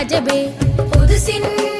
പുതിയതും അജബേ പുതുസിന്റെ മിനാ